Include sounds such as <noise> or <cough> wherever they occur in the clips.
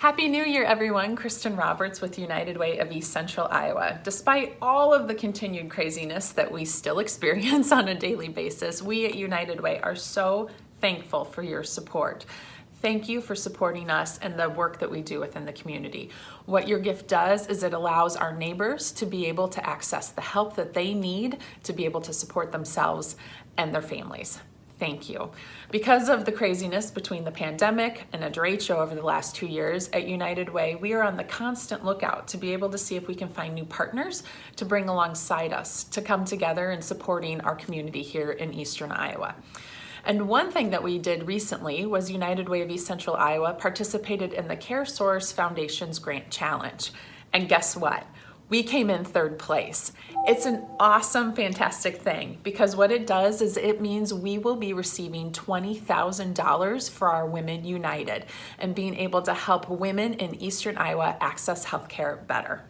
Happy New Year, everyone. Kristen Roberts with United Way of East Central Iowa. Despite all of the continued craziness that we still <laughs> experience on a daily basis, we at United Way are so thankful for your support. Thank you for supporting us and the work that we do within the community. What your gift does is it allows our neighbors to be able to access the help that they need to be able to support themselves and their families. Thank you. Because of the craziness between the pandemic and a derecho over the last two years at United Way, we are on the constant lookout to be able to see if we can find new partners to bring alongside us to come together in supporting our community here in Eastern Iowa. And one thing that we did recently was United Way of East Central Iowa participated in the CareSource Foundation's Grant Challenge. And guess what? We came in third place. It's an awesome, fantastic thing because what it does is it means we will be receiving $20,000 for our Women United and being able to help women in Eastern Iowa access healthcare better.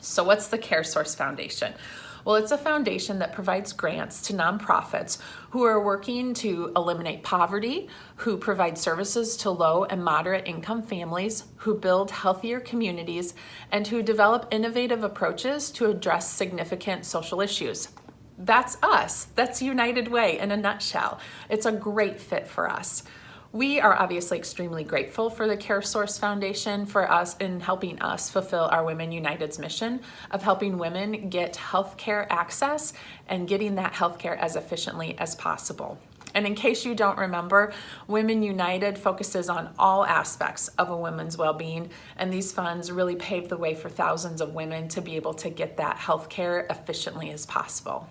So what's the CareSource Foundation? Well, it's a foundation that provides grants to nonprofits who are working to eliminate poverty, who provide services to low and moderate income families, who build healthier communities, and who develop innovative approaches to address significant social issues. That's us. That's United Way in a nutshell. It's a great fit for us. We are obviously extremely grateful for the CareSource Foundation for us in helping us fulfill our Women United's mission of helping women get healthcare access and getting that healthcare as efficiently as possible. And in case you don't remember, Women United focuses on all aspects of a woman's well-being, and these funds really pave the way for thousands of women to be able to get that health care efficiently as possible.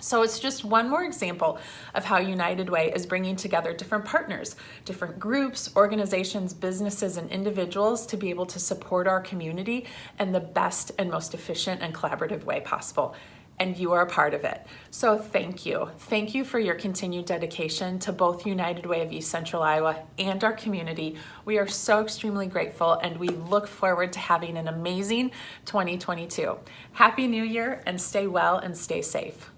So it's just one more example of how United Way is bringing together different partners, different groups, organizations, businesses, and individuals to be able to support our community in the best and most efficient and collaborative way possible. And you are a part of it. So thank you. Thank you for your continued dedication to both United Way of East Central Iowa and our community. We are so extremely grateful and we look forward to having an amazing 2022. Happy New Year and stay well and stay safe.